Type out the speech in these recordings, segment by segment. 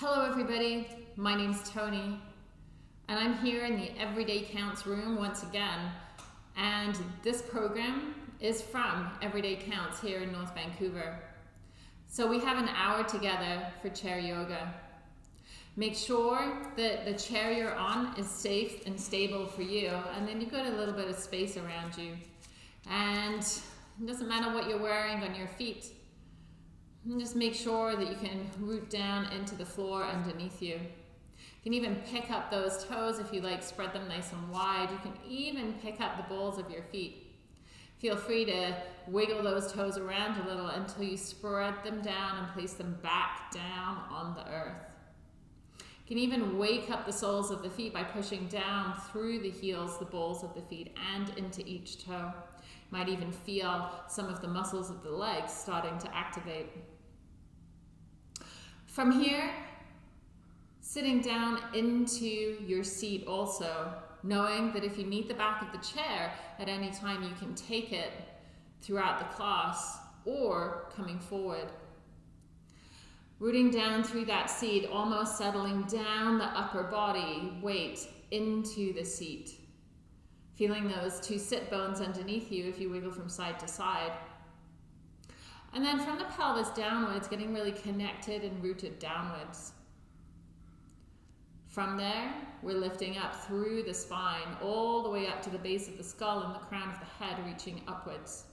Hello, everybody. My name's Tony, and I'm here in the Everyday Counts room once again. And this program is from Everyday Counts here in North Vancouver. So we have an hour together for chair yoga. Make sure that the chair you're on is safe and stable for you, and then you've got a little bit of space around you. And it doesn't matter what you're wearing on your feet. And just make sure that you can root down into the floor underneath you. You can even pick up those toes if you like, spread them nice and wide. You can even pick up the balls of your feet. Feel free to wiggle those toes around a little until you spread them down and place them back down on the earth. You can even wake up the soles of the feet by pushing down through the heels, the balls of the feet, and into each toe. Might even feel some of the muscles of the legs starting to activate. From here, sitting down into your seat also, knowing that if you need the back of the chair at any time, you can take it throughout the class or coming forward. Rooting down through that seat, almost settling down the upper body weight into the seat. Feeling those two sit bones underneath you if you wiggle from side to side. And then from the pelvis downwards, getting really connected and rooted downwards. From there, we're lifting up through the spine, all the way up to the base of the skull and the crown of the head, reaching upwards.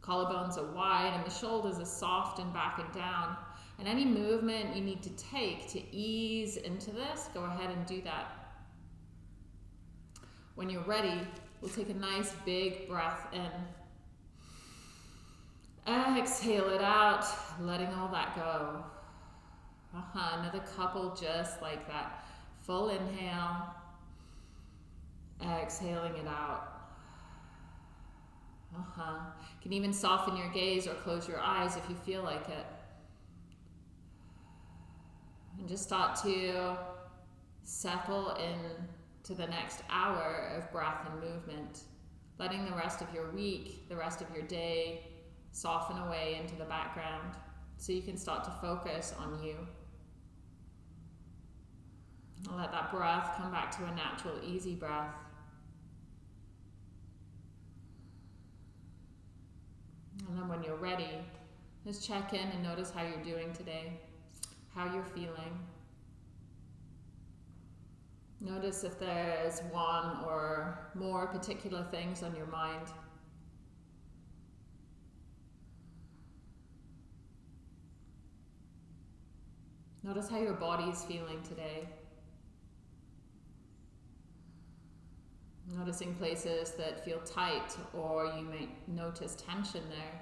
Collarbones are wide and the shoulders are soft and back and down. And any movement you need to take to ease into this, go ahead and do that. When you're ready, we'll take a nice big breath in. Exhale it out, letting all that go. Uh-huh, another couple just like that. Full inhale. Exhaling it out. Uh-huh. You can even soften your gaze or close your eyes if you feel like it. And just start to settle in to the next hour of breath and movement, letting the rest of your week, the rest of your day, soften away into the background so you can start to focus on you. Let that breath come back to a natural, easy breath. And then when you're ready, just check in and notice how you're doing today, how you're feeling. Notice if there's one or more particular things on your mind. Notice how your body is feeling today. Noticing places that feel tight or you might notice tension there.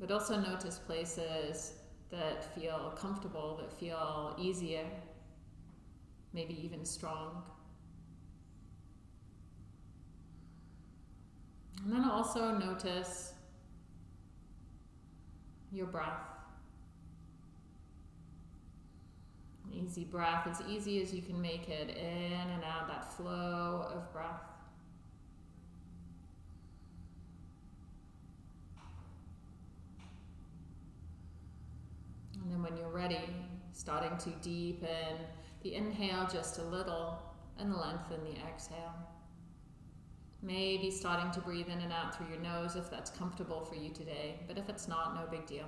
But also notice places that feel comfortable, that feel easier, maybe even strong. And then also notice your breath. Easy breath, as easy as you can make it, in and out, that flow of breath. And then when you're ready, starting to deepen the inhale just a little and lengthen the exhale. Maybe starting to breathe in and out through your nose if that's comfortable for you today, but if it's not, no big deal.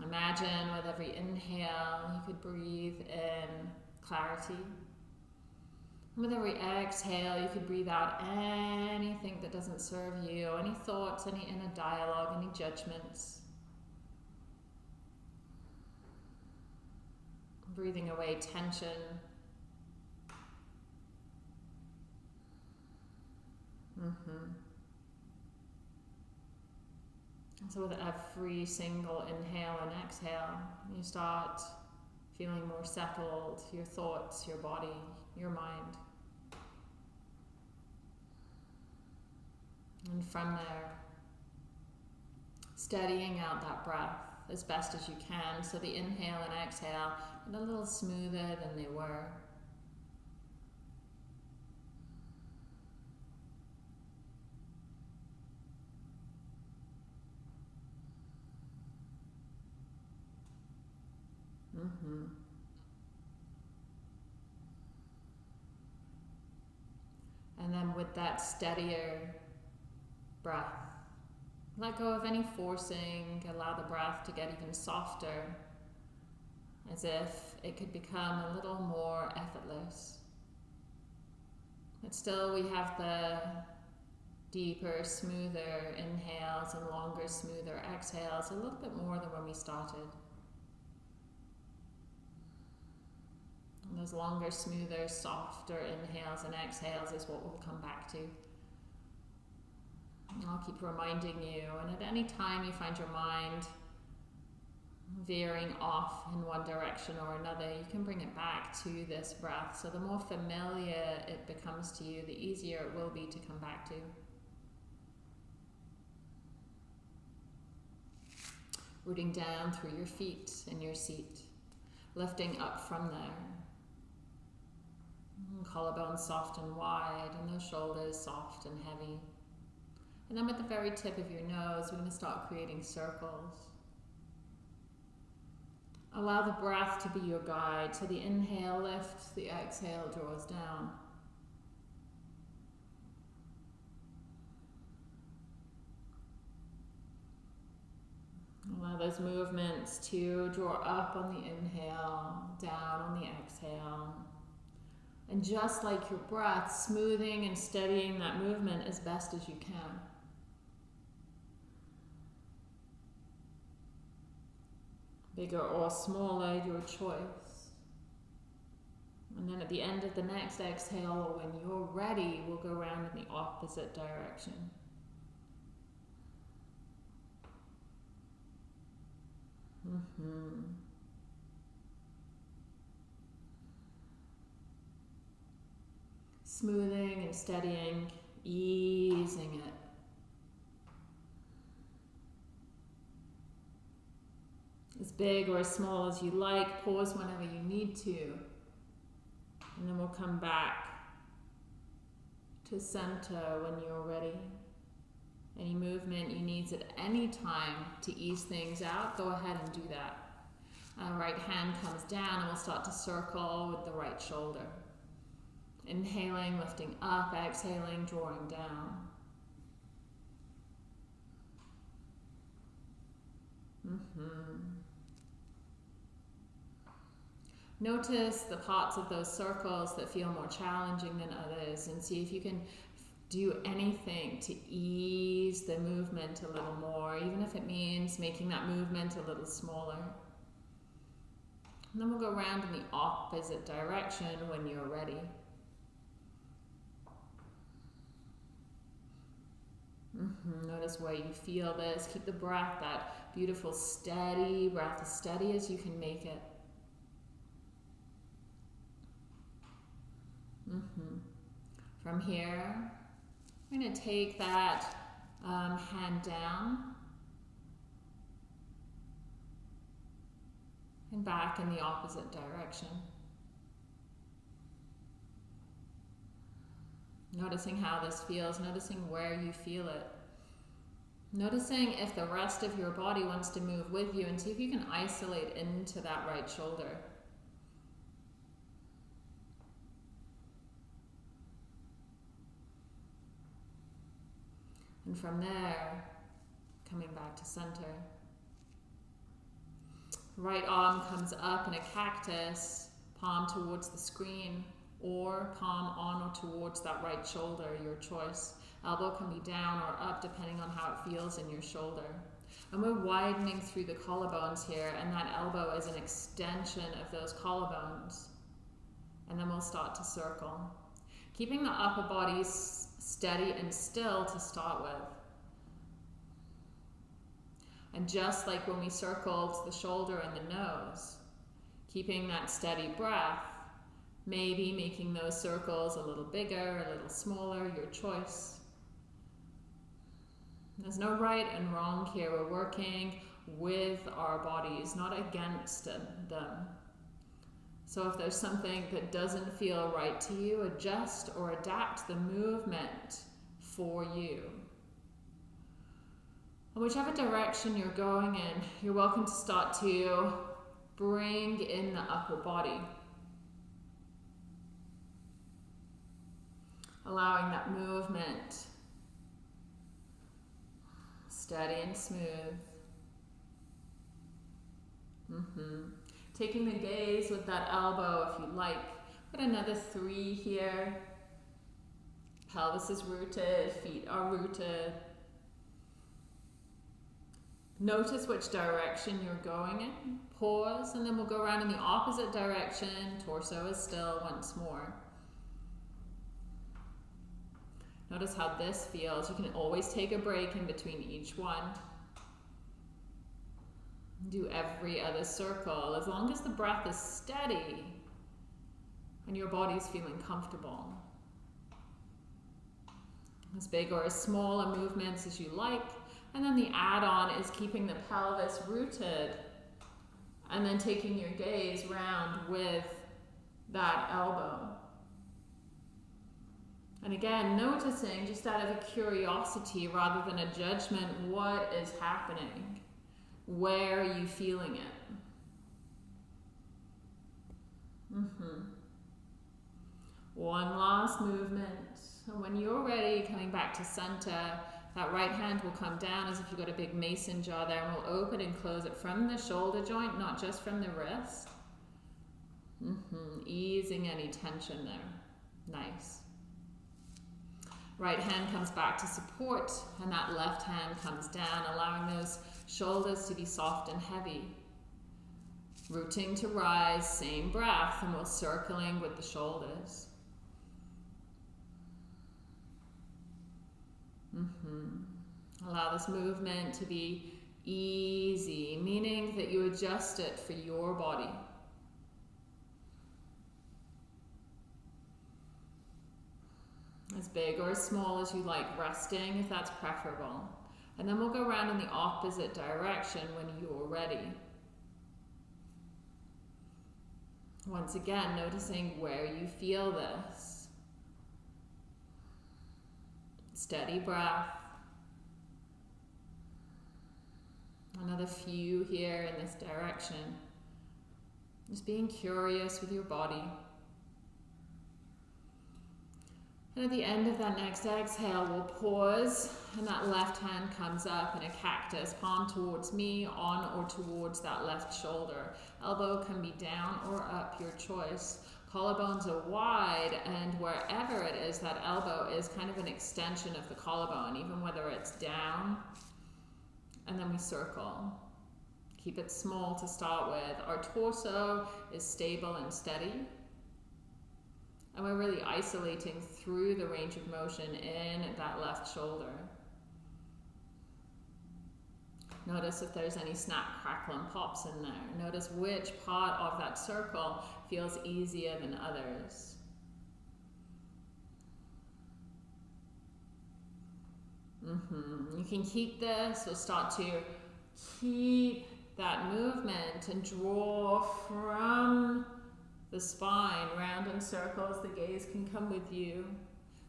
Imagine with every inhale, you could breathe in clarity. With every exhale, you could breathe out anything that doesn't serve you, any thoughts, any inner dialogue, any judgments. Breathing away tension. Mm-hmm. So with every single inhale and exhale, you start feeling more settled, your thoughts, your body, your mind. And from there, steadying out that breath as best as you can. So the inhale and exhale a little smoother than they were. Mm-hmm. And then with that steadier breath, let go of any forcing, allow the breath to get even softer, as if it could become a little more effortless. But still, we have the deeper, smoother inhales and longer, smoother exhales, a little bit more than when we started. And those longer, smoother, softer inhales and exhales is what we'll come back to. And I'll keep reminding you, and at any time you find your mind veering off in one direction or another, you can bring it back to this breath. So the more familiar it becomes to you, the easier it will be to come back to. Rooting down through your feet in your seat, lifting up from there. Mm-hmm. Collarbone soft and wide, and those shoulders soft and heavy. And then with the very tip of your nose, we're going to start creating circles. Allow the breath to be your guide. So the inhale lifts, the exhale draws down. Allow those movements to draw up on the inhale, down on the exhale. And just like your breath, smoothing and steadying that movement as best as you can. Bigger or smaller, your choice. And then at the end of the next exhale, when you're ready, we'll go around in the opposite direction. Mm-hmm. Smoothing and steadying, easing it. As big or as small as you like. Pause whenever you need to. And then we'll come back to center when you're ready. Any movement you need at any time to ease things out, go ahead and do that. Uh, right hand comes down and we'll start to circle with the right shoulder. Inhaling, lifting up, exhaling, drawing down. Mm-hmm. Notice the parts of those circles that feel more challenging than others and see if you can do anything to ease the movement a little more, even if it means making that movement a little smaller. And then we'll go around in the opposite direction when you're ready. Mm -hmm. Notice where you feel this. Keep the breath, that beautiful steady breath, as steady as you can make it. Mm -hmm. From here, I'm going to take that um, hand down and back in the opposite direction. Noticing how this feels, noticing where you feel it. Noticing if the rest of your body wants to move with you and see if you can isolate into that right shoulder. And from there, coming back to center. Right arm comes up in a cactus, palm towards the screen, or palm on or towards that right shoulder, your choice. Elbow can be down or up depending on how it feels in your shoulder. And we're widening through the collarbones here, and that elbow is an extension of those collarbones. And then we'll start to circle. Keeping the upper body steady and still to start with. And just like when we circled the shoulder and the nose, keeping that steady breath, maybe making those circles a little bigger, a little smaller, your choice. There's no right and wrong here. We're working with our bodies, not against them. So if there's something that doesn't feel right to you, adjust or adapt the movement for you. And whichever direction you're going in, you're welcome to start to bring in the upper body. Allowing that movement steady and smooth. Mm -hmm. Taking the gaze with that elbow if you like. Put another three here. Pelvis is rooted, feet are rooted. Notice which direction you're going in. Pause, and then we'll go around in the opposite direction. Torso is still once more. Notice how this feels. You can always take a break in between each one. Do every other circle as long as the breath is steady and your body's feeling comfortable. As big or as small a movements as you like. And then the add-on is keeping the pelvis rooted and then taking your gaze round with that elbow. And again, noticing just out of a curiosity rather than a judgment, what is happening? Where are you feeling it? Mm -hmm. One last movement. And when you're ready, coming back to center, that right hand will come down as if you've got a big mason jaw there and we'll open and close it from the shoulder joint, not just from the wrist. Mm -hmm. Easing any tension there. Nice. Right hand comes back to support and that left hand comes down, allowing those shoulders to be soft and heavy. Rooting to rise, same breath, and we're circling with the shoulders. Mm -hmm. Allow this movement to be easy, meaning that you adjust it for your body. as big or as small as you like, resting if that's preferable. And then we'll go around in the opposite direction when you're ready. Once again, noticing where you feel this. Steady breath. Another few here in this direction. Just being curious with your body. And at the end of that next exhale, we'll pause and that left hand comes up in a cactus, palm towards me, on or towards that left shoulder. Elbow can be down or up, your choice. Collarbones are wide and wherever it is, that elbow is kind of an extension of the collarbone, even whether it's down. And then we circle. Keep it small to start with. Our torso is stable and steady. And we're really isolating through the range of motion in that left shoulder. Notice if there's any snap, crackle, and pops in there. Notice which part of that circle feels easier than others. Mm -hmm. You can keep this, or start to keep that movement and draw from the spine, round in circles. The gaze can come with you,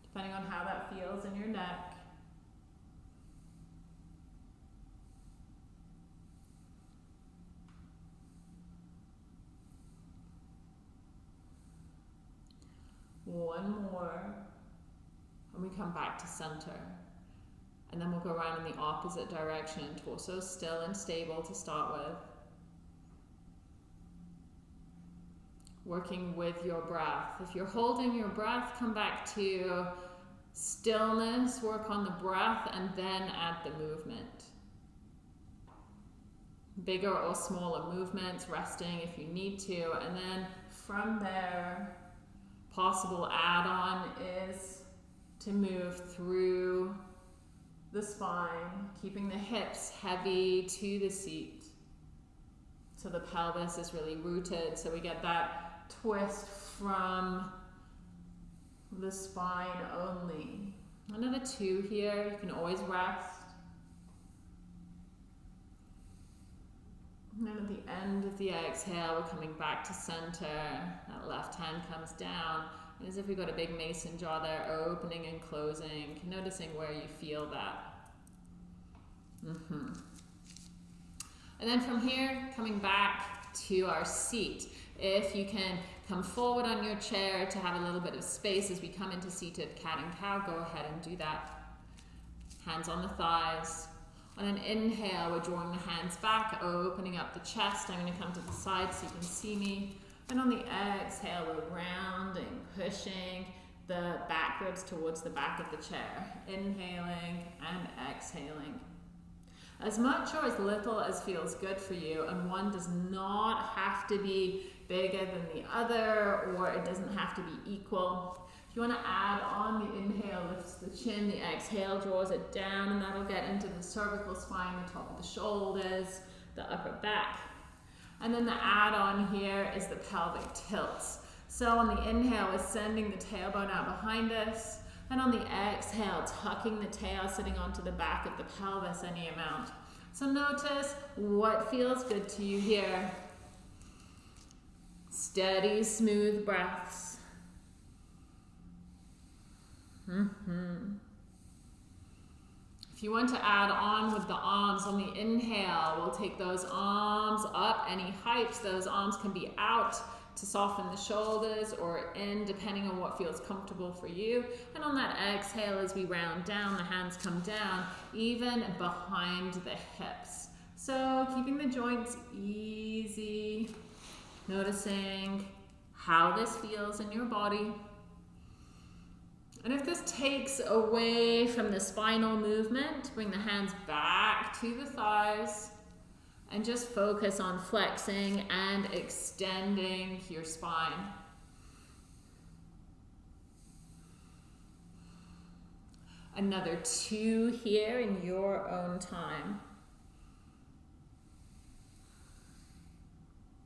depending on how that feels in your neck. One more, and we come back to center. And then we'll go around in the opposite direction, torso still and stable to start with. Working with your breath. If you're holding your breath, come back to stillness, work on the breath, and then add the movement. Bigger or smaller movements, resting if you need to, and then from there, possible add-on is to move through the spine, keeping the hips heavy to the seat. So the pelvis is really rooted, so we get that twist from the spine only. Another two here, you can always rest. And then at the end of the exhale, we're coming back to center. That left hand comes down. And as if we've got a big mason jaw there, opening and closing, noticing where you feel that. Mm -hmm. And then from here, coming back to our seat. If you can come forward on your chair to have a little bit of space as we come into seated cat and cow, go ahead and do that. Hands on the thighs. On an inhale, we're drawing the hands back, opening up the chest. I'm going to come to the side so you can see me. And on the exhale, we're rounding, pushing the back ribs towards the back of the chair. Inhaling and exhaling. As much or as little as feels good for you, and one does not have to be bigger than the other, or it doesn't have to be equal. If you want to add on, the inhale lifts the chin, the exhale draws it down, and that'll get into the cervical spine, the top of the shoulders, the upper back. And then the add on here is the pelvic tilts. So on the inhale, we're sending the tailbone out behind us. And on the exhale, tucking the tail sitting onto the back of the pelvis any amount. So notice what feels good to you here. Steady, smooth breaths. Mm -hmm. If you want to add on with the arms on the inhale, we'll take those arms up any heights. Those arms can be out to soften the shoulders or in depending on what feels comfortable for you. And on that exhale as we round down, the hands come down even behind the hips. So keeping the joints easy, noticing how this feels in your body. And if this takes away from the spinal movement, bring the hands back to the thighs and just focus on flexing and extending your spine. Another two here in your own time.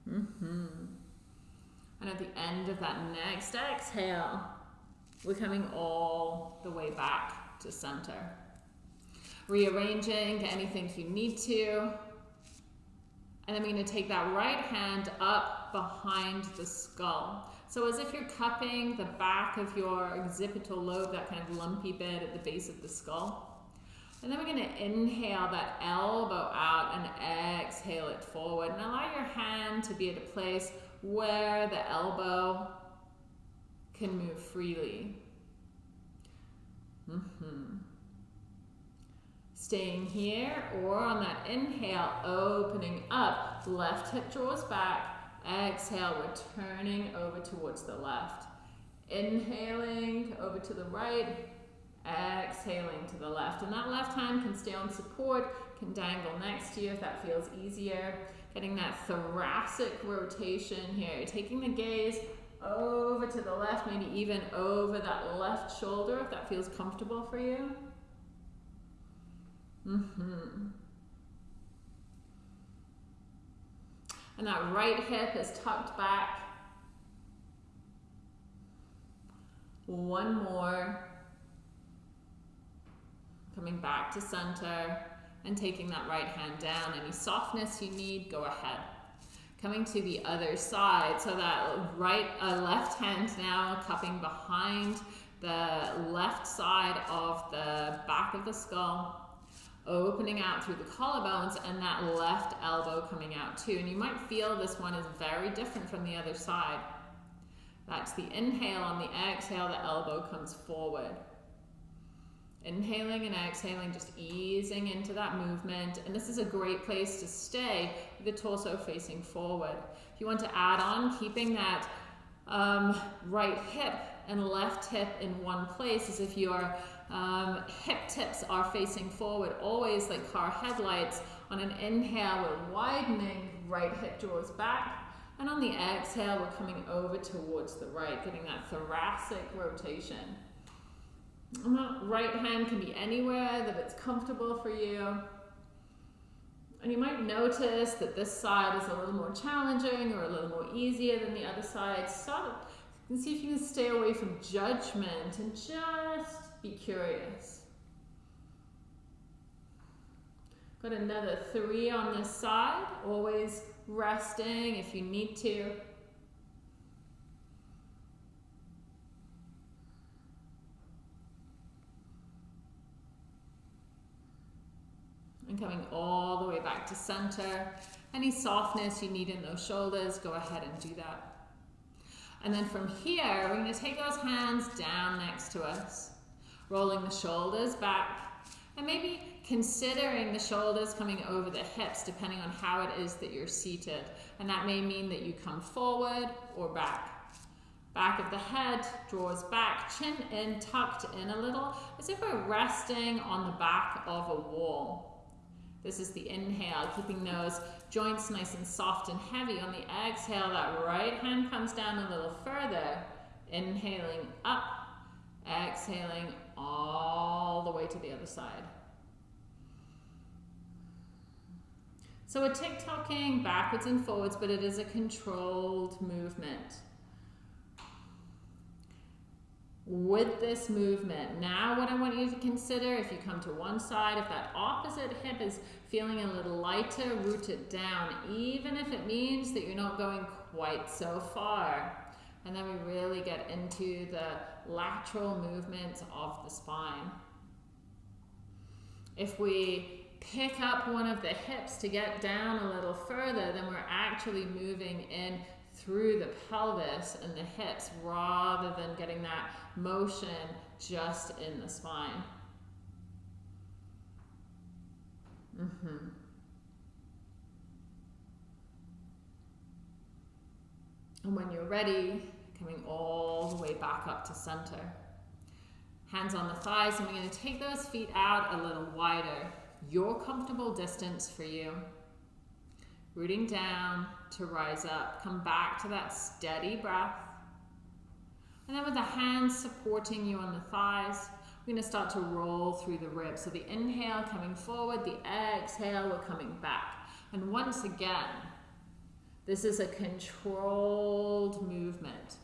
Mm -hmm. And at the end of that next exhale, we're coming all the way back to center. Rearranging anything you need to. And then we're going to take that right hand up behind the skull. So as if you're cupping the back of your occipital lobe, that kind of lumpy bit at the base of the skull. And then we're going to inhale that elbow out and exhale it forward. And allow your hand to be at a place where the elbow can move freely. Mm -hmm. Staying here or on that inhale, opening up, left hip draws back, exhale, we're turning over towards the left. Inhaling over to the right, exhaling to the left. And that left hand can stay on support, can dangle next to you if that feels easier. Getting that thoracic rotation here, taking the gaze over to the left, maybe even over that left shoulder if that feels comfortable for you. Mm -hmm. And that right hip is tucked back. One more. Coming back to center and taking that right hand down. Any softness you need, go ahead coming to the other side. So that right, uh, left hand now cupping behind the left side of the back of the skull, opening out through the collarbones and that left elbow coming out too. And you might feel this one is very different from the other side. That's the inhale. On the exhale, the elbow comes forward. Inhaling and exhaling, just easing into that movement. And this is a great place to stay with the torso facing forward. If you want to add on, keeping that um, right hip and left hip in one place as if your um, hip tips are facing forward, always like car headlights. On an inhale, we're widening, right hip draws back. And on the exhale, we're coming over towards the right, getting that thoracic rotation. That right hand can be anywhere that it's comfortable for you. And you might notice that this side is a little more challenging or a little more easier than the other side. Start, you can see if you can stay away from judgment and just be curious. Got another three on this side, always resting if you need to. Coming all the way back to center. Any softness you need in those shoulders, go ahead and do that. And then from here, we're going to take those hands down next to us, rolling the shoulders back, and maybe considering the shoulders coming over the hips, depending on how it is that you're seated. And that may mean that you come forward or back. Back of the head draws back, chin in, tucked in a little, as if we're resting on the back of a wall. This is the inhale, keeping those joints nice and soft and heavy. On the exhale, that right hand comes down a little further, inhaling up, exhaling all the way to the other side. So we're tick-tocking backwards and forwards, but it is a controlled movement with this movement. Now what I want you to consider, if you come to one side, if that opposite hip is feeling a little lighter, root it down, even if it means that you're not going quite so far. And then we really get into the lateral movements of the spine. If we pick up one of the hips to get down a little further, then we're actually moving in through the pelvis and the hips rather than getting that motion just in the spine. Mm-hmm. And when you're ready, coming all the way back up to center. Hands on the thighs, and we're going to take those feet out a little wider. Your comfortable distance for you. Rooting down to rise up. Come back to that steady breath. And then with the hands supporting you on the thighs, we're going to start to roll through the ribs. So the inhale coming forward, the exhale, we're coming back. And once again, this is a controlled movement.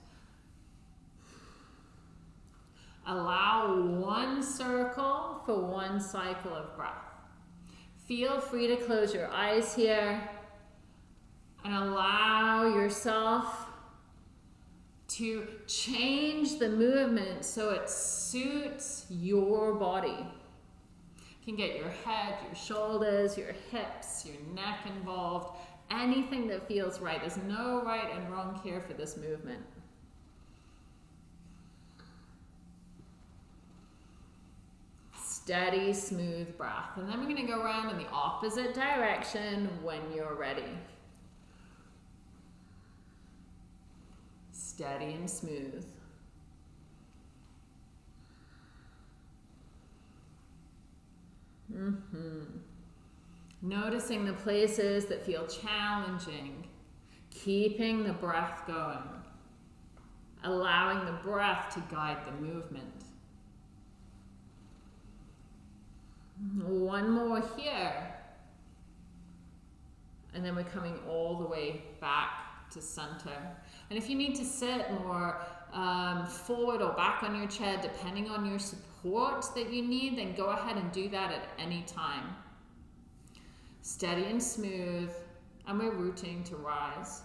Allow one circle for one cycle of breath. Feel free to close your eyes here and allow yourself to change the movement so it suits your body. You can get your head, your shoulders, your hips, your neck involved, anything that feels right. There's no right and wrong here for this movement. Steady, smooth breath. And then we're going to go around in the opposite direction when you're ready. Steady and smooth. Mm-hmm. Noticing the places that feel challenging, keeping the breath going, allowing the breath to guide the movement. One more here. And then we're coming all the way back to center. And if you need to sit more um, forward or back on your chair, depending on your support that you need, then go ahead and do that at any time. Steady and smooth, and we're rooting to rise.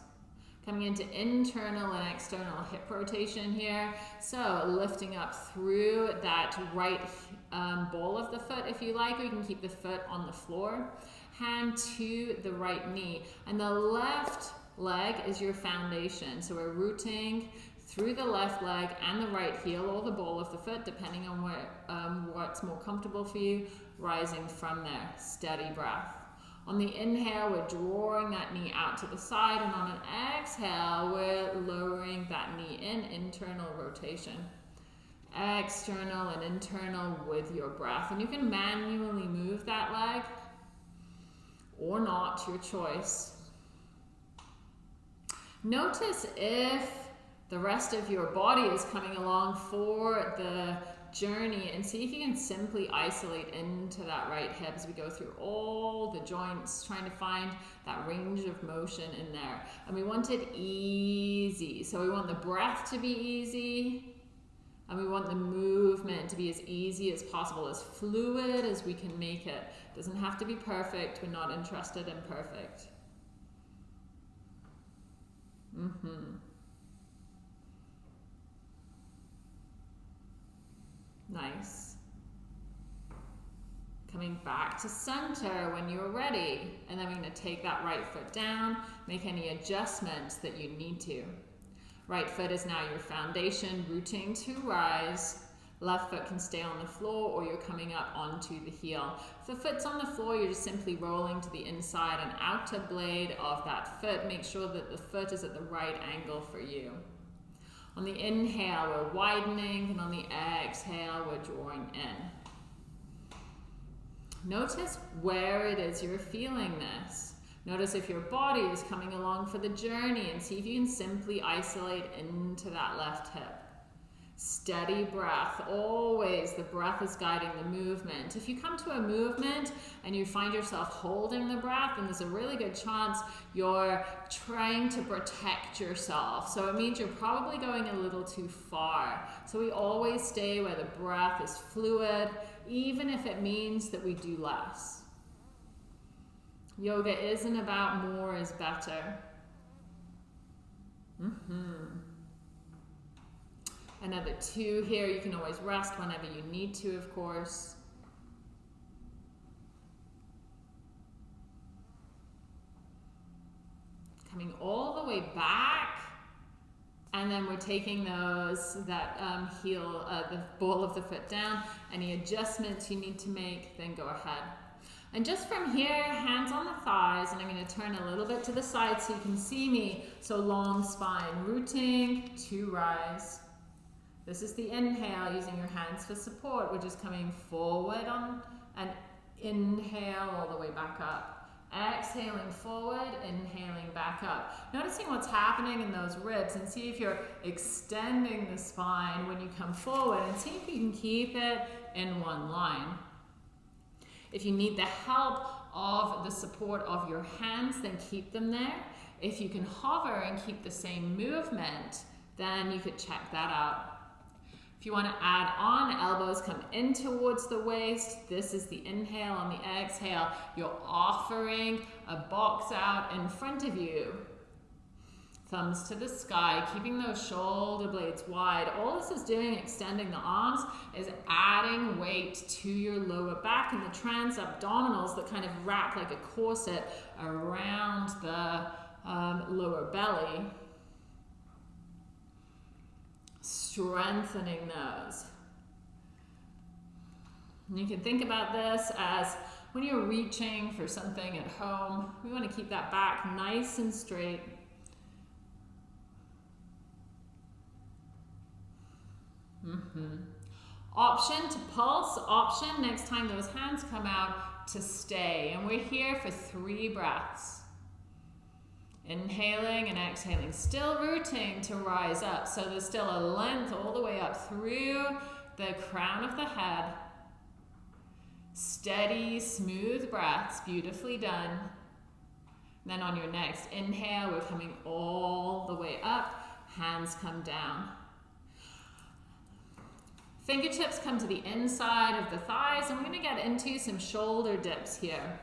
Coming into internal and external hip rotation here. So lifting up through that right um, ball of the foot if you like, or you can keep the foot on the floor. Hand to the right knee. And the left leg is your foundation. So we're rooting through the left leg and the right heel or the ball of the foot, depending on where, um, what's more comfortable for you, rising from there. Steady breath. On the inhale, we're drawing that knee out to the side, and on an exhale, we're lowering that knee in, internal rotation. External and internal with your breath. And you can manually move that leg or not, your choice. Notice if the rest of your body is coming along for the journey and see if you can simply isolate into that right hip as we go through all the joints, trying to find that range of motion in there. And we want it easy. So we want the breath to be easy and we want the movement to be as easy as possible, as fluid as we can make it. it doesn't have to be perfect. We're not interested in perfect. Mm-hmm. Nice. Coming back to center when you're ready. And then we're going to take that right foot down, make any adjustments that you need to. Right foot is now your foundation, rooting to rise. Left foot can stay on the floor or you're coming up onto the heel. If the foot's on the floor, you're just simply rolling to the inside and outer blade of that foot. Make sure that the foot is at the right angle for you. On the inhale, we're widening, and on the exhale, we're drawing in. Notice where it is you're feeling this. Notice if your body is coming along for the journey and see if you can simply isolate into that left hip. Steady breath. Always the breath is guiding the movement. If you come to a movement and you find yourself holding the breath, then there's a really good chance you're trying to protect yourself. So it means you're probably going a little too far. So we always stay where the breath is fluid, even if it means that we do less. Yoga isn't about more is better. Mm-hmm. Another two here. You can always rest whenever you need to, of course. Coming all the way back. And then we're taking those, that um, heel, uh, the ball of the foot down. Any adjustments you need to make, then go ahead. And just from here, hands on the thighs, and I'm going to turn a little bit to the side so you can see me. So long spine, rooting to rise. This is the inhale, using your hands for support. We're just coming forward on an inhale all the way back up. Exhaling forward, inhaling back up. Noticing what's happening in those ribs and see if you're extending the spine when you come forward and see if you can keep it in one line. If you need the help of the support of your hands, then keep them there. If you can hover and keep the same movement, then you could check that out. If you want to add on, elbows come in towards the waist. This is the inhale. On the exhale, you're offering a box out in front of you. Thumbs to the sky, keeping those shoulder blades wide. All this is doing, extending the arms, is adding weight to your lower back and the trans abdominals that kind of wrap like a corset around the um, lower belly strengthening those. And you can think about this as when you're reaching for something at home, we want to keep that back nice and straight. Mm -hmm. Option to pulse, option next time those hands come out to stay. And we're here for three breaths. Inhaling and exhaling, still rooting to rise up. So there's still a length all the way up through the crown of the head. Steady, smooth breaths, beautifully done. then on your next inhale, we're coming all the way up, hands come down. Fingertips come to the inside of the thighs, and we're gonna get into some shoulder dips here.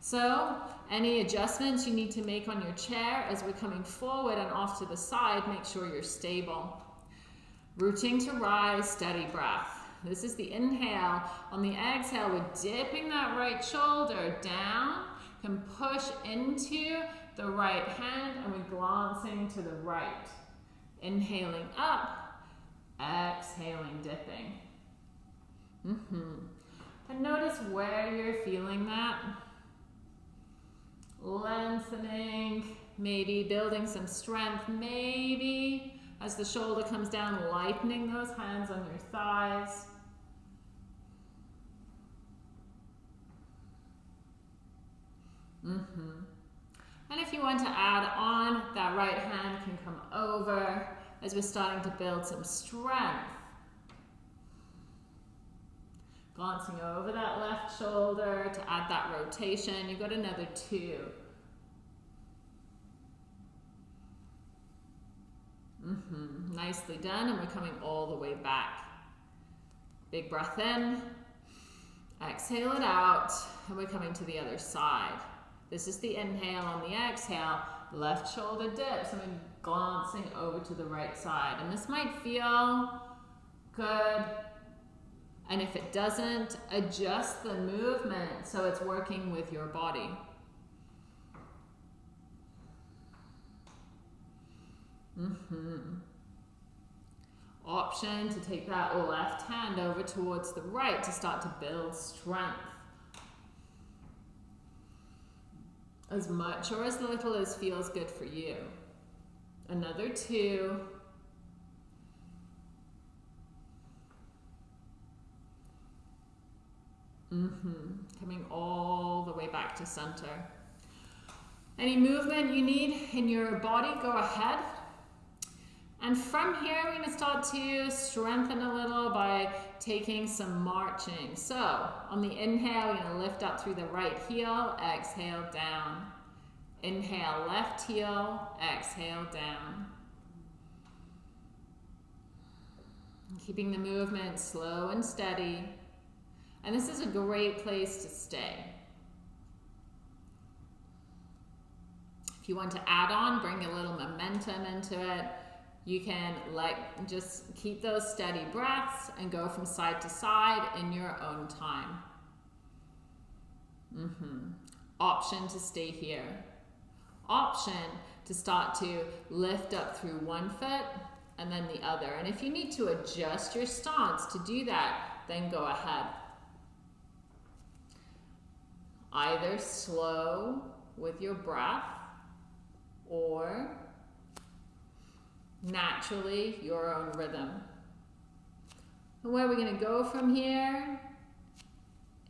So any adjustments you need to make on your chair as we're coming forward and off to the side, make sure you're stable. Rooting to rise, steady breath. This is the inhale. On the exhale, we're dipping that right shoulder down, can push into the right hand, and we're glancing to the right. Inhaling up, exhaling, dipping. Mm -hmm. And notice where you're feeling that lengthening, maybe building some strength, maybe as the shoulder comes down, lightening those hands on your thighs. Mm -hmm. And if you want to add on, that right hand can come over as we're starting to build some strength. Glancing over that left shoulder to add that rotation. You've got another two. Mm -hmm. Nicely done. And we're coming all the way back. Big breath in. Exhale it out. And we're coming to the other side. This is the inhale. On the exhale, left shoulder dips. And we're glancing over to the right side. And this might feel good And if it doesn't, adjust the movement so it's working with your body. Mm-hmm. Option to take that left hand over towards the right to start to build strength. As much or as little as feels good for you. Another two. Mm-hmm. Coming all the way back to center. Any movement you need in your body, go ahead. And from here, we're going to start to strengthen a little by taking some marching. So on the inhale, we're going to lift up through the right heel, exhale down. Inhale, left heel, exhale down. Keeping the movement slow and steady. And this is a great place to stay. If you want to add on, bring a little momentum into it. You can like just keep those steady breaths and go from side to side in your own time. Mm -hmm. Option to stay here. Option to start to lift up through one foot and then the other. And if you need to adjust your stance to do that, then go ahead. Either slow with your breath or naturally your own rhythm. And where we're going to go from here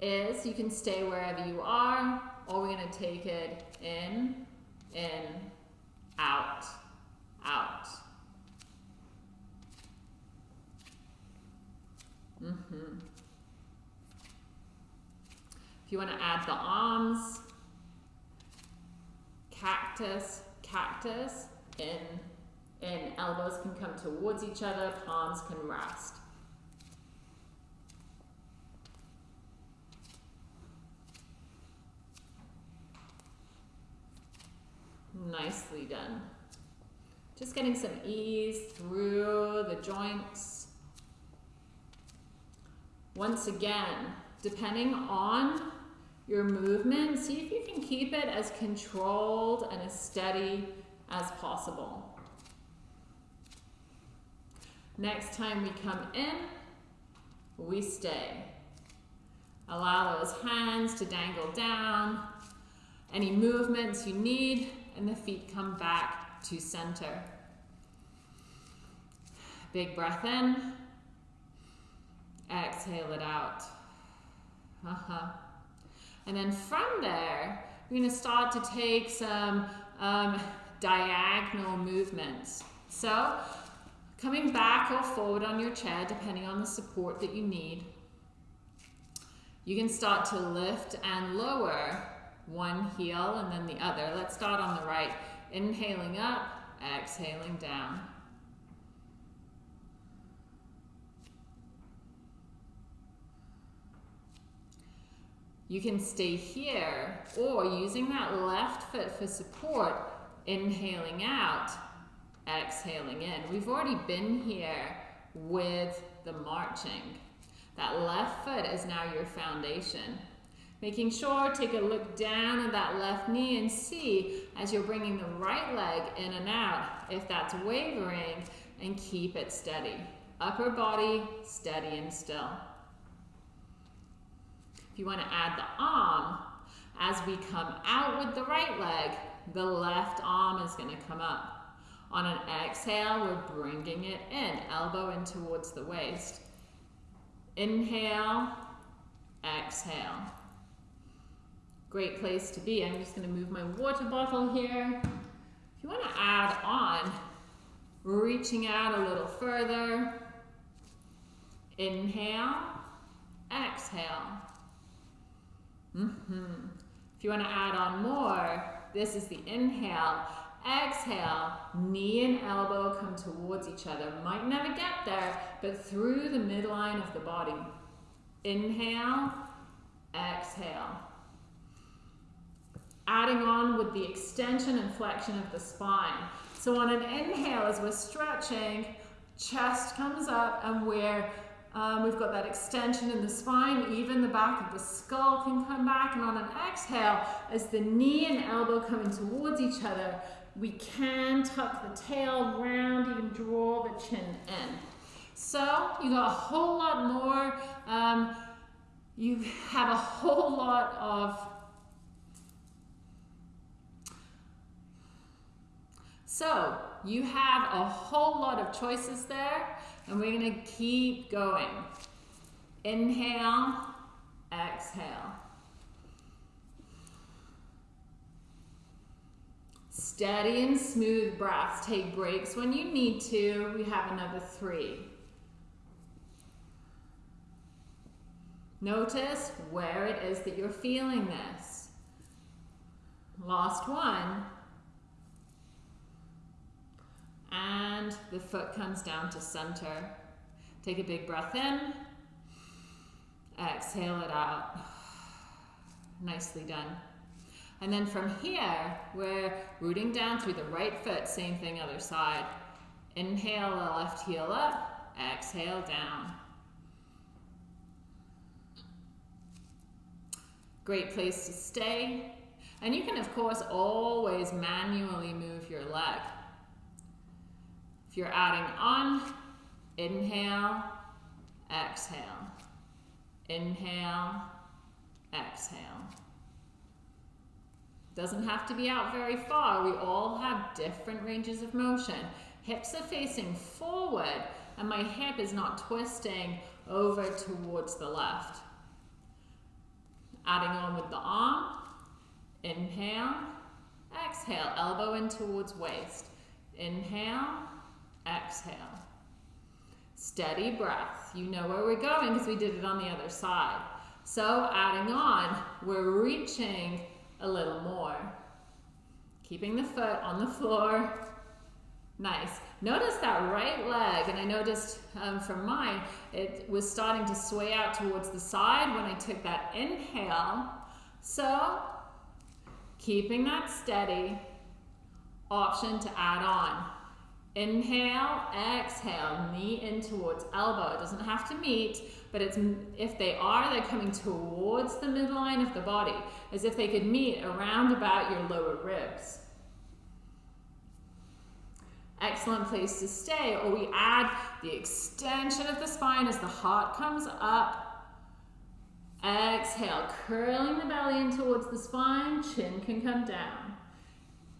is you can stay wherever you are or we're going to take it in, in, out, out. Mm -hmm. If you want to add the arms, cactus, cactus, in, in, elbows can come towards each other, palms can rest. Nicely done. Just getting some ease through the joints. Once again, depending on your movement, see if you can keep it as controlled and as steady as possible. Next time we come in, we stay. Allow those hands to dangle down. Any movements you need, and the feet come back to center. Big breath in. Exhale it out. Uh-huh. And then from there, going to start to take some um, diagonal movements. So coming back or forward on your chair, depending on the support that you need. You can start to lift and lower one heel and then the other. Let's start on the right. Inhaling up, exhaling down. You can stay here or using that left foot for support, inhaling out, exhaling in. We've already been here with the marching. That left foot is now your foundation. Making sure, take a look down at that left knee and see as you're bringing the right leg in and out, if that's wavering, and keep it steady. Upper body, steady and still you want to add the arm, as we come out with the right leg, the left arm is going to come up. On an exhale, we're bringing it in, elbow in towards the waist. Inhale, exhale. Great place to be. I'm just going to move my water bottle here. If you want to add on, reaching out a little further. Inhale, exhale. Mm -hmm. If you want to add on more, this is the inhale. Exhale, knee and elbow come towards each other. Might never get there, but through the midline of the body. Inhale, exhale. Adding on with the extension and flexion of the spine. So on an inhale, as we're stretching, chest comes up and we're Um, we've got that extension in the spine, even the back of the skull can come back. And on an exhale, as the knee and elbow coming towards each other, we can tuck the tail round, even draw the chin in. So you got a whole lot more, um, you have a whole lot of So you have a whole lot of choices there and we're going to keep going. Inhale, exhale. Steady and smooth breaths. Take breaks when you need to. We have another three. Notice where it is that you're feeling this. Last one. And the foot comes down to center. Take a big breath in. Exhale it out. Nicely done. And then from here, we're rooting down through the right foot. Same thing, other side. Inhale the left heel up. Exhale down. Great place to stay. And you can, of course, always manually move your leg. If you're adding on, inhale, exhale. Inhale, exhale. Doesn't have to be out very far. We all have different ranges of motion. Hips are facing forward and my hip is not twisting over towards the left. Adding on with the arm, inhale, exhale, elbow in towards waist. Inhale, exhale. Steady breath. You know where we're going because we did it on the other side. So adding on, we're reaching a little more. Keeping the foot on the floor. Nice. Notice that right leg, and I noticed um, from mine, it was starting to sway out towards the side when I took that inhale. So, keeping that steady, option to add on. Inhale, exhale, knee in towards elbow. It doesn't have to meet, but it's if they are, they're coming towards the midline of the body, as if they could meet around about your lower ribs. Excellent place to stay. Or we add the extension of the spine as the heart comes up. Exhale, curling the belly in towards the spine, chin can come down.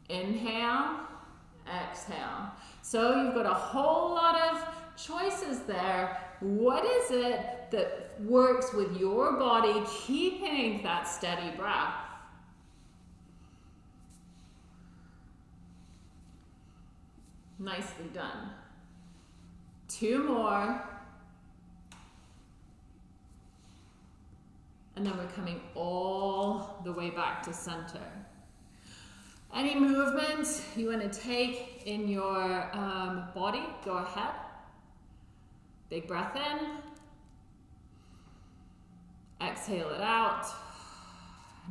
Inhale, exhale. So you've got a whole lot of choices there. What is it that works with your body, keeping that steady breath? Nicely done. Two more. And then we're coming all the way back to center. Any movements you want to take in your um, body, go ahead. Big breath in. Exhale it out.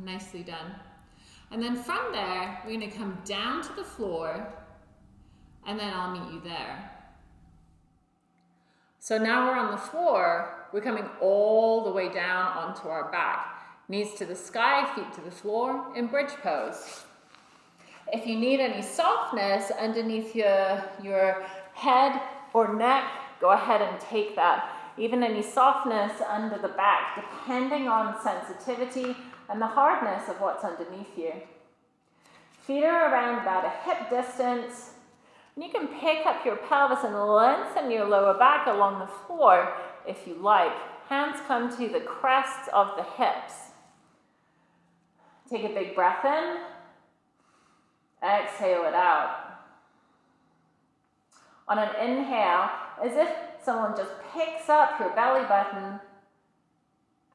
Nicely done. And then from there, we're going to come down to the floor and then I'll meet you there. So now we're on the floor, we're coming all the way down onto our back. Knees to the sky, feet to the floor in bridge pose. If you need any softness underneath your, your head or neck, go ahead and take that. Even any softness under the back, depending on sensitivity and the hardness of what's underneath you. Feet are around about a hip distance. And you can pick up your pelvis and lengthen your lower back along the floor if you like. Hands come to the crests of the hips. Take a big breath in. Exhale it out. On an inhale, as if someone just picks up your belly button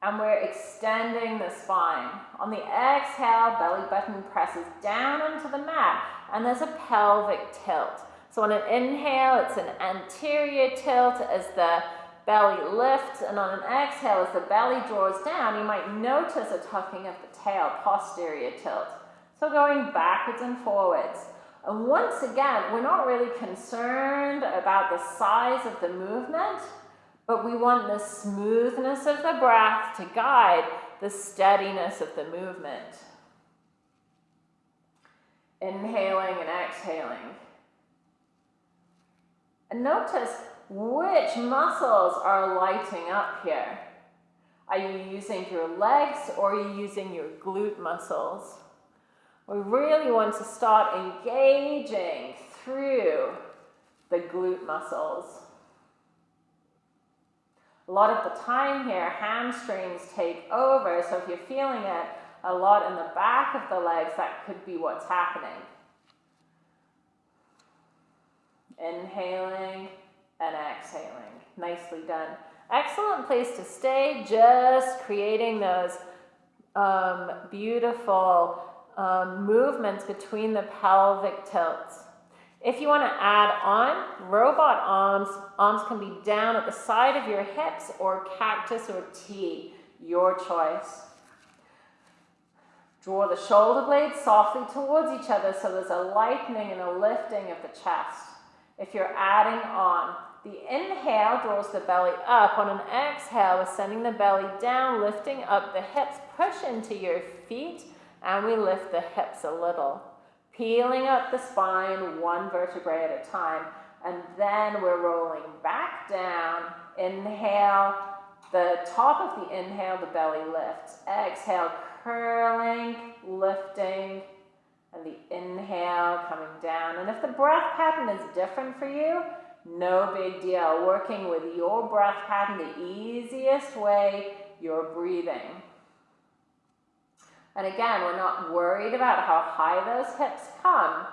and we're extending the spine. On the exhale, belly button presses down into the mat and there's a pelvic tilt. So on an inhale, it's an anterior tilt as the belly lifts and on an exhale, as the belly draws down, you might notice a tucking of the tail, posterior tilt. So going backwards and forwards. And once again, we're not really concerned about the size of the movement, But we want the smoothness of the breath to guide the steadiness of the movement. Inhaling and exhaling. And notice which muscles are lighting up here. Are you using your legs or are you using your glute muscles? We really want to start engaging through the glute muscles. A lot of the time here, hamstrings take over, so if you're feeling it a lot in the back of the legs, that could be what's happening. Inhaling and exhaling. Nicely done. Excellent place to stay, just creating those um, beautiful um, movements between the pelvic tilts. If you want to add on, robot arms, arms can be down at the side of your hips or cactus or T, your choice. Draw the shoulder blades softly towards each other so there's a lightening and a lifting of the chest. If you're adding on, the inhale draws the belly up. On an exhale, we're sending the belly down, lifting up the hips. Push into your feet, and we lift the hips a little. Peeling up the spine one vertebrae at a time. And then we're rolling back down. Inhale, the top of the inhale, the belly lifts. Exhale, curling, lifting, and the inhale coming down. And if the breath pattern is different for you, no big deal. Working with your breath pattern the easiest way you're breathing. And again, we're not worried about how high those hips come.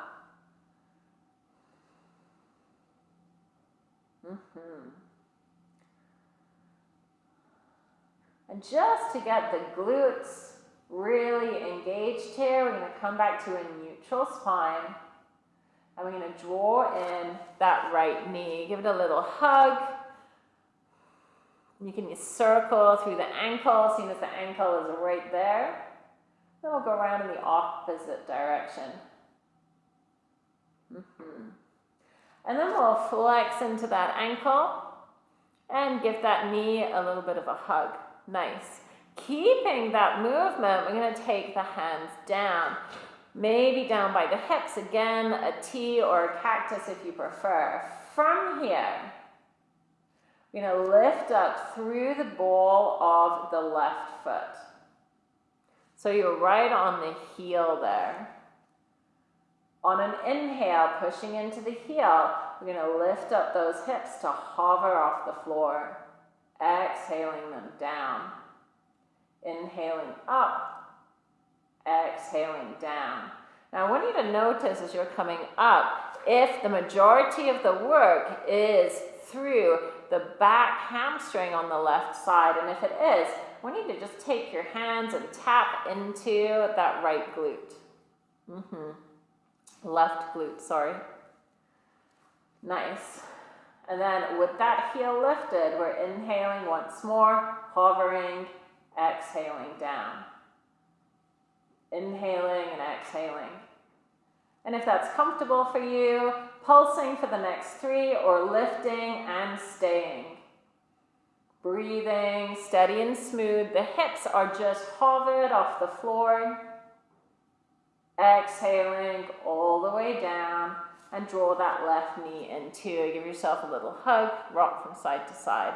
Mm -hmm. And just to get the glutes really engaged here, we're going to come back to a neutral spine. And we're going to draw in that right knee. Give it a little hug. You can circle through the ankle, seeing as the ankle is right there. Then we'll go around in the opposite direction. Mm -hmm. And then we'll flex into that ankle and give that knee a little bit of a hug. Nice. Keeping that movement, we're going to take the hands down. Maybe down by the hips, again, a T or a cactus if you prefer. From here, we're going to lift up through the ball of the left foot. So you're right on the heel there. On an inhale, pushing into the heel, we're going to lift up those hips to hover off the floor. Exhaling them down. Inhaling up, exhaling down. Now I want you to notice as you're coming up, if the majority of the work is through the back hamstring on the left side, and if it is, Want you to just take your hands and tap into that right glute. Mm -hmm. Left glute, sorry. Nice. And then with that heel lifted, we're inhaling once more, hovering, exhaling down inhaling and exhaling. And if that's comfortable for you, pulsing for the next three or lifting and staying. Breathing steady and smooth. The hips are just hovered off the floor. Exhaling all the way down and draw that left knee in too. Give yourself a little hug, rock from side to side.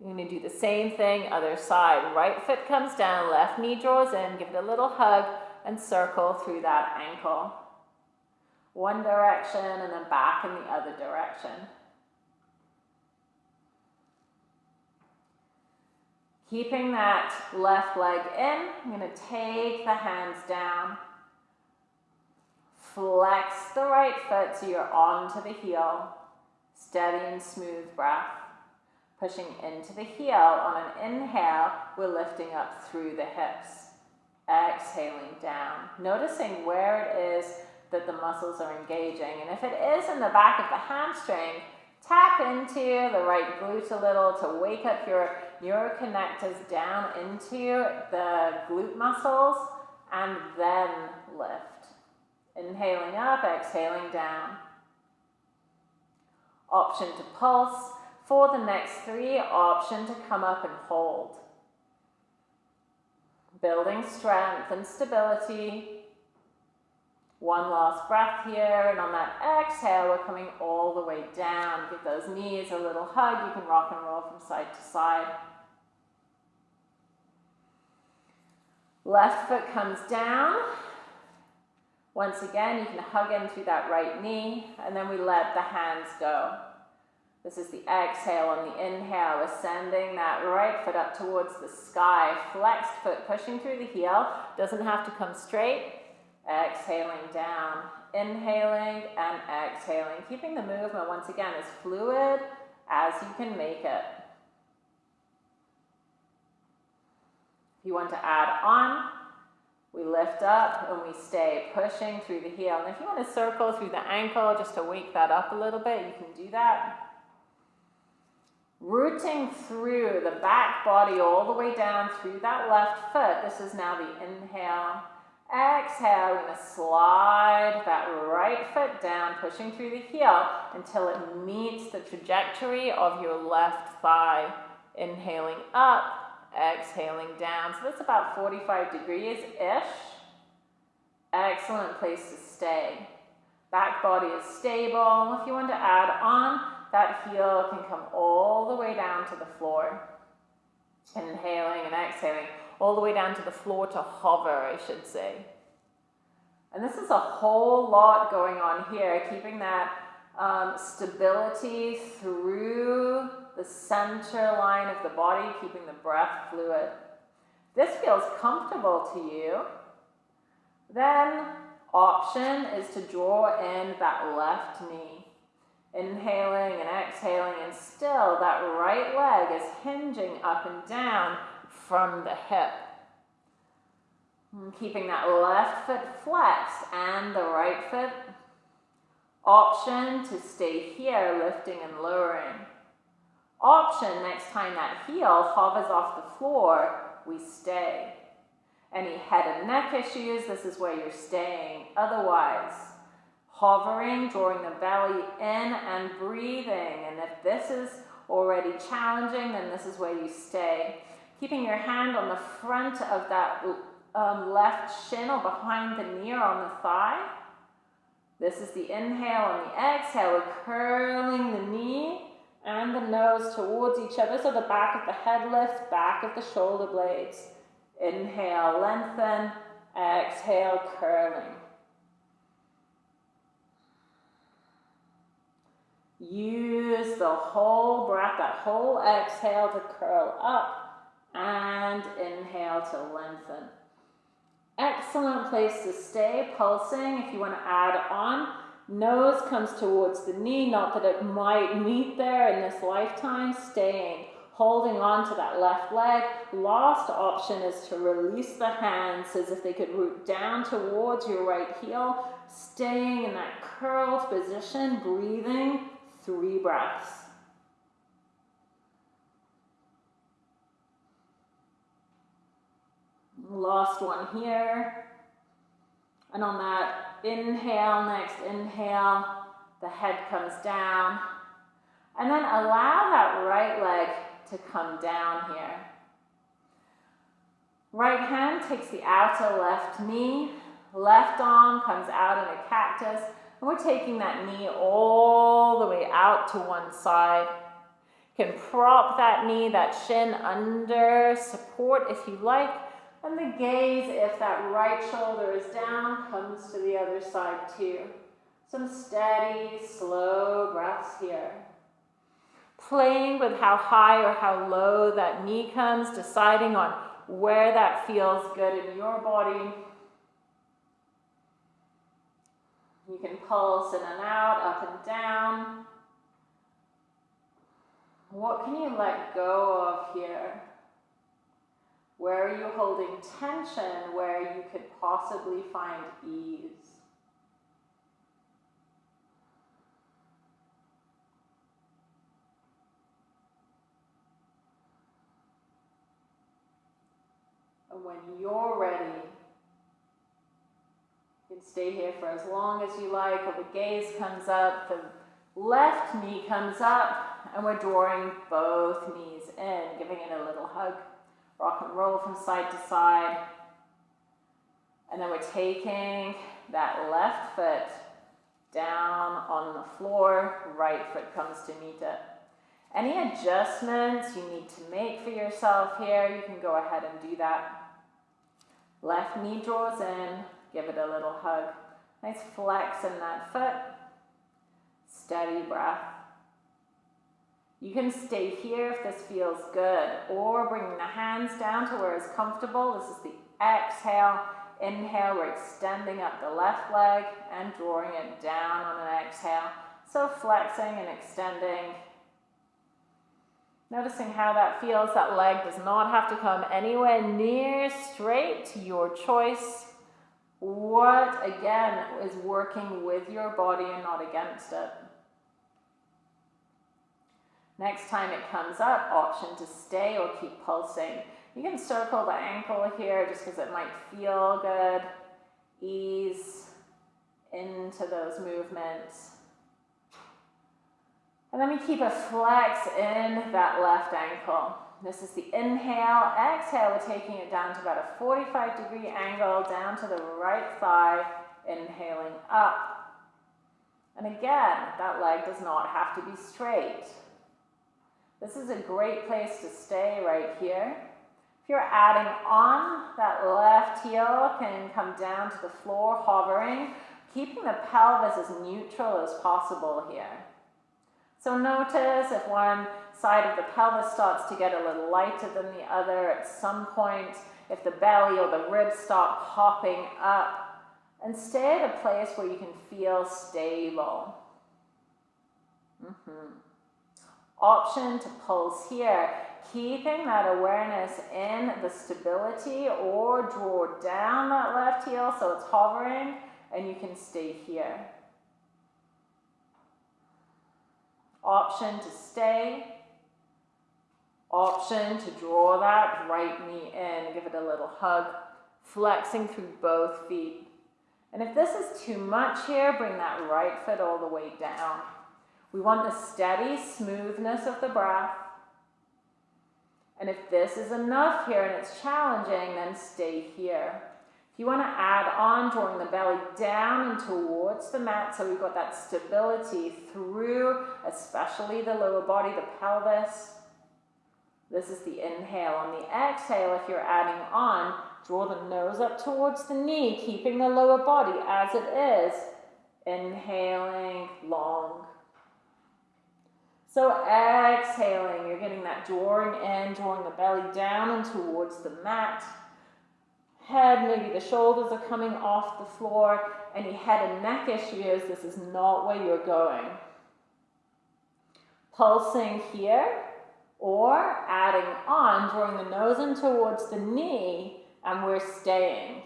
You're going to do the same thing, other side. Right foot comes down, left knee draws in, give it a little hug, and circle through that ankle. One direction and then back in the other direction. Keeping that left leg in, I'm going to take the hands down. Flex the right foot so you're onto the heel. Steady and smooth breath pushing into the heel. On an inhale, we're lifting up through the hips. Exhaling down, noticing where it is that the muscles are engaging. And if it is in the back of the hamstring, tap into the right glute a little to wake up your neuroconnectors down into the glute muscles and then lift. Inhaling up, exhaling down. option to pulse. For the next three, option to come up and hold. Building strength and stability. One last breath here, and on that exhale, we're coming all the way down. Give those knees a little hug. You can rock and roll from side to side. Left foot comes down. Once again, you can hug in through that right knee, and then we let the hands go. This is the exhale on the inhale, ascending that right foot up towards the sky. Flexed foot pushing through the heel. Doesn't have to come straight. Exhaling down. Inhaling and exhaling. Keeping the movement, once again, as fluid as you can make it. You want to add on, we lift up and we stay pushing through the heel. And if you want to circle through the ankle just to wake that up a little bit, you can do that. Rooting through the back body all the way down through that left foot. This is now the inhale. Exhale, we're going to slide that right foot down, pushing through the heel until it meets the trajectory of your left thigh. Inhaling up, exhaling down. So that's about 45 degrees-ish. Excellent place to stay. Back body is stable. If you want to add on, that heel can come all the way down to the floor. Inhaling and exhaling all the way down to the floor to hover, I should say. And this is a whole lot going on here, keeping that um, stability through the center line of the body, keeping the breath fluid. This feels comfortable to you. Then option is to draw in that left knee. Inhaling and exhaling and still that right leg is hinging up and down from the hip. And keeping that left foot flexed and the right foot option to stay here lifting and lowering option next time that heel hovers off the floor, we stay. Any head and neck issues, this is where you're staying. Otherwise, hovering, drawing the belly in and breathing. And if this is already challenging, then this is where you stay. Keeping your hand on the front of that um, left shin or behind the knee or on the thigh. This is the inhale and the exhale. We're curling the knee and the nose towards each other so the back of the head lifts, back of the shoulder blades. Inhale, lengthen, exhale, curling. Use the whole breath, that whole exhale to curl up and inhale to lengthen. Excellent place to stay, pulsing. If you want to add on, Nose comes towards the knee, not that it might meet there in this lifetime, staying, holding on to that left leg. Last option is to release the hands as if they could root down towards your right heel, staying in that curled position, breathing three breaths. Last one here. And on that inhale, next inhale, the head comes down. And then allow that right leg to come down here. Right hand takes the outer left knee, left arm comes out in a cactus, and we're taking that knee all the way out to one side. You can prop that knee, that shin under support if you like, and the gaze, if that right shoulder is down, comes to the other side too. Some steady, slow breaths here. Playing with how high or how low that knee comes, deciding on where that feels good in your body. You can pulse in and out, up and down. What can you let go of here? Where are you holding tension where you could possibly find ease? And when you're ready, you can stay here for as long as you like, or the gaze comes up, the Left knee comes up and we're drawing both knees in, giving it a little hug. Rock and roll from side to side. And then we're taking that left foot down on the floor, right foot comes to meet it. Any adjustments you need to make for yourself here, you can go ahead and do that. Left knee draws in, give it a little hug. Nice flex in that foot. Steady breath. You can stay here if this feels good, or bringing the hands down to where it's comfortable. This is the exhale. Inhale, we're extending up the left leg and drawing it down on an exhale. So flexing and extending. Noticing how that feels. That leg does not have to come anywhere near straight, to your choice. What, again, is working with your body and not against it. Next time it comes up, option to stay or keep pulsing. You can circle the ankle here just because it might feel good. Ease into those movements. And then we keep a flex in that left ankle. This is the inhale. Exhale, we're taking it down to about a 45 degree angle down to the right thigh. Inhaling up. And again, that leg does not have to be straight. This is a great place to stay right here. If you're adding on, that left heel can come down to the floor, hovering, keeping the pelvis as neutral as possible here. So notice if one side of the pelvis starts to get a little lighter than the other at some point, if the belly or the ribs start popping up, and stay at a place where you can feel stable. Mm -hmm option to pulse here, keeping that awareness in the stability or draw down that left heel so it's hovering and you can stay here. Option to stay. Option to draw that right knee in, give it a little hug, flexing through both feet. And if this is too much here, bring that right foot all the way down. We want the steady smoothness of the breath. And if this is enough here and it's challenging, then stay here. If you want to add on, drawing the belly down and towards the mat, so we've got that stability through, especially the lower body, the pelvis. This is the inhale. On the exhale, if you're adding on, draw the nose up towards the knee, keeping the lower body as it is. Inhaling long. So exhaling, you're getting that drawing in, drawing the belly down and towards the mat. Head, maybe the shoulders are coming off the floor. Any head and neck issues, this is not where you're going. Pulsing here, or adding on, drawing the nose in towards the knee, and we're staying.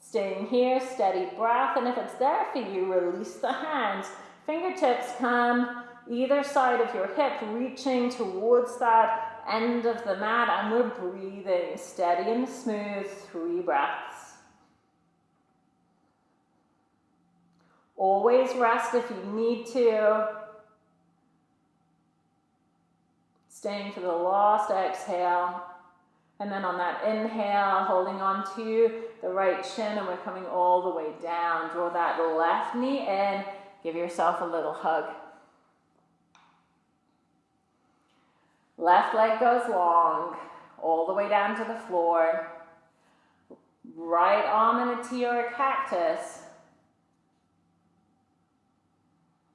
Staying here, steady breath, and if it's there for you, release the hands. Fingertips come either side of your hip, reaching towards that end of the mat, and we're breathing steady and smooth, three breaths. Always rest if you need to. Staying for the last exhale. And then on that inhale, holding on to the right shin, and we're coming all the way down. Draw that left knee in. Give yourself a little hug. Left leg goes long, all the way down to the floor. Right arm in a T or a cactus.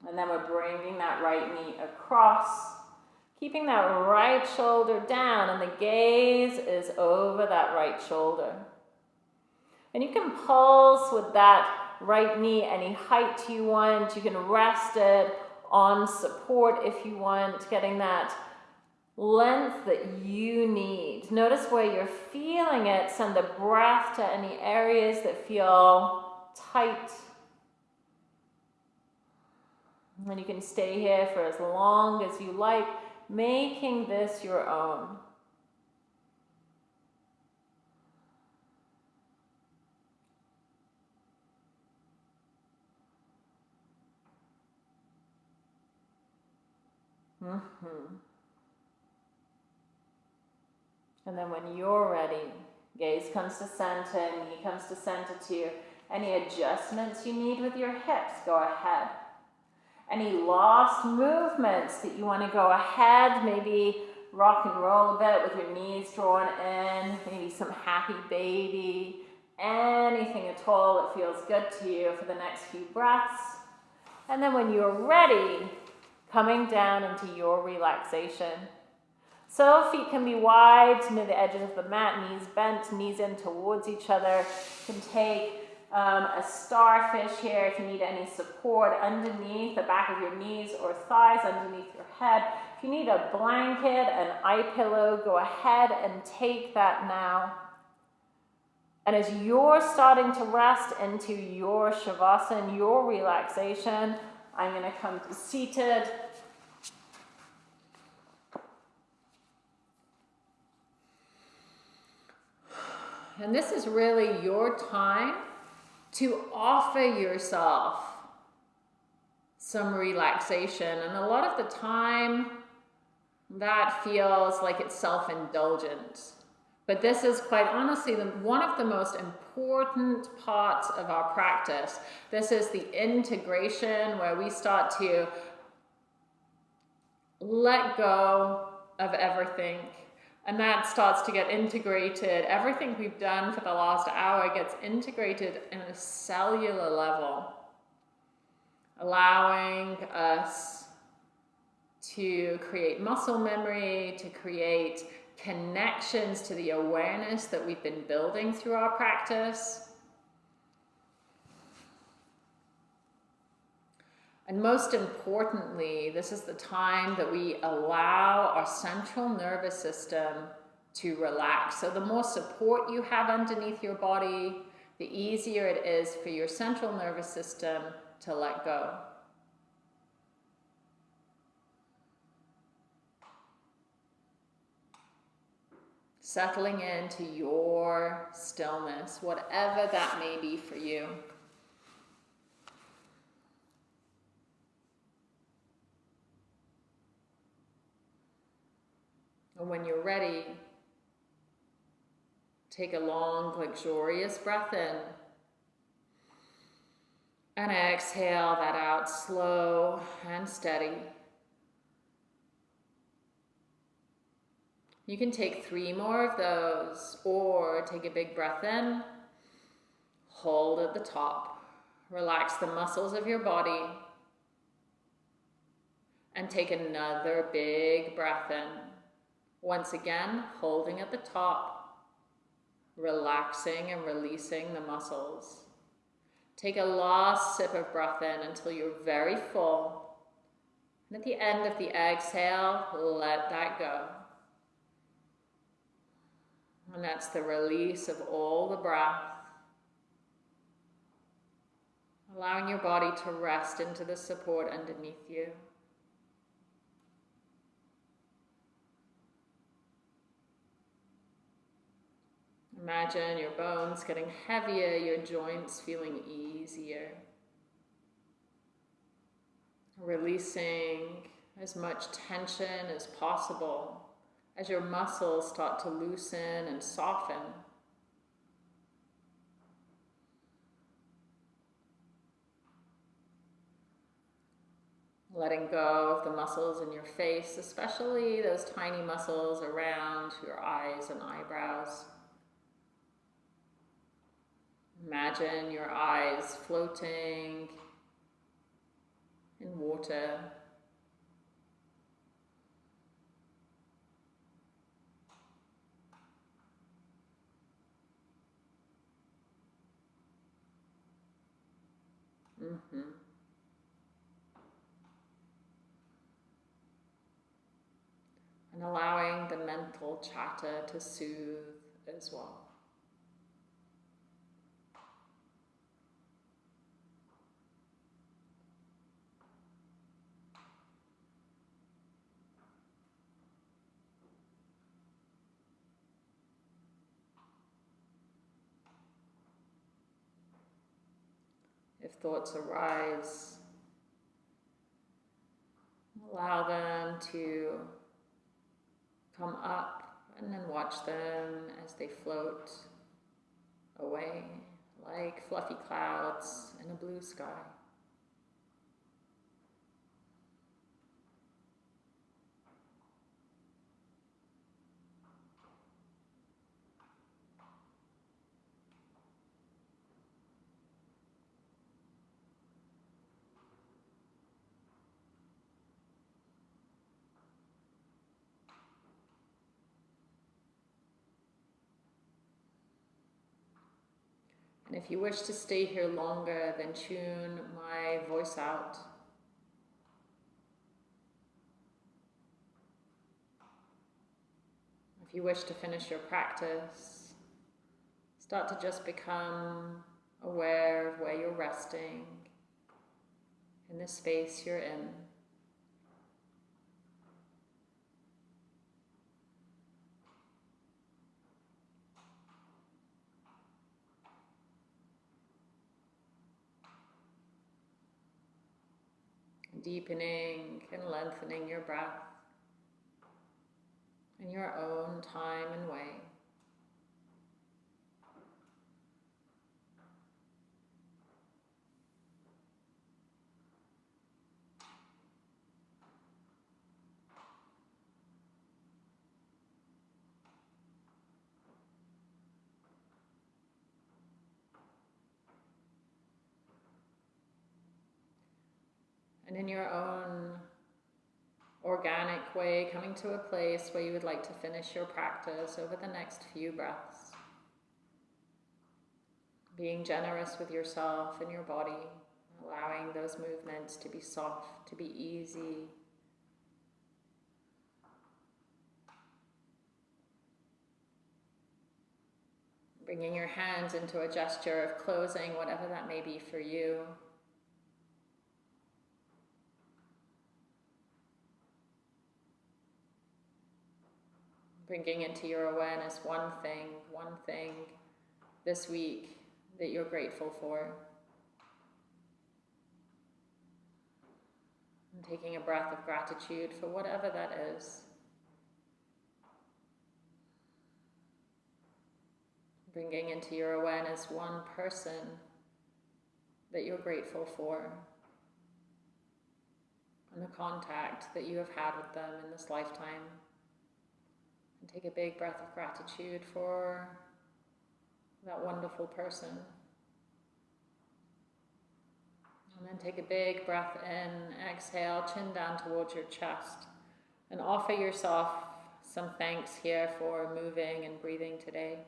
And then we're bringing that right knee across, keeping that right shoulder down, and the gaze is over that right shoulder. And you can pulse with that right knee any height you want. You can rest it on support if you want, getting that length that you need. Notice where you're feeling it. Send the breath to any areas that feel tight. And you can stay here for as long as you like, making this your own. Mm-hmm. And then when you're ready, gaze comes to center, knee comes to center too. Any adjustments you need with your hips, go ahead. Any lost movements that you want to go ahead, maybe rock and roll a bit with your knees drawn in, maybe some happy baby, anything at all that feels good to you for the next few breaths. And then when you're ready, coming down into your relaxation. So feet can be wide near the edges of the mat, knees bent, knees in towards each other. You can take um, a starfish here if you need any support underneath the back of your knees or thighs, underneath your head. If you need a blanket, an eye pillow, go ahead and take that now. And as you're starting to rest into your Shavasana, your relaxation, I'm going to come seated. And this is really your time to offer yourself some relaxation. And a lot of the time, that feels like it's self indulgent. But this is quite honestly the, one of the most important parts of our practice. This is the integration where we start to let go of everything. And that starts to get integrated. Everything we've done for the last hour gets integrated in a cellular level, allowing us to create muscle memory, to create connections to the awareness that we've been building through our practice. And most importantly, this is the time that we allow our central nervous system to relax. So, the more support you have underneath your body, the easier it is for your central nervous system to let go. settling into your stillness, whatever that may be for you. And when you're ready, take a long, luxurious breath in. And exhale that out slow and steady. You can take three more of those or take a big breath in, hold at the top, relax the muscles of your body, and take another big breath in. Once again, holding at the top, relaxing and releasing the muscles. Take a last sip of breath in until you're very full. And at the end of the exhale, let that go. And that's the release of all the breath. Allowing your body to rest into the support underneath you. Imagine your bones getting heavier, your joints feeling easier. Releasing as much tension as possible as your muscles start to loosen and soften. Letting go of the muscles in your face, especially those tiny muscles around your eyes and eyebrows. Imagine your eyes floating in water. Mm-hmm. And allowing the mental chatter to soothe as well. if thoughts arise, Allow them to come up and then watch them as they float away like fluffy clouds in a blue sky. And if you wish to stay here longer, then tune my voice out. If you wish to finish your practice, start to just become aware of where you're resting in the space you're in. Deepening and lengthening your breath in your own time and way. And in your own organic way, coming to a place where you would like to finish your practice over the next few breaths. Being generous with yourself and your body, allowing those movements to be soft, to be easy. Bringing your hands into a gesture of closing, whatever that may be for you. Bringing into your awareness one thing, one thing this week that you're grateful for. And taking a breath of gratitude for whatever that is. Bringing into your awareness one person that you're grateful for and the contact that you have had with them in this lifetime. And take a big breath of gratitude for that wonderful person. And then take a big breath in, exhale, chin down towards your chest, and offer yourself some thanks here for moving and breathing today.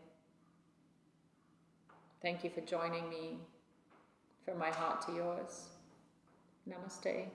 Thank you for joining me from my heart to yours. Namaste.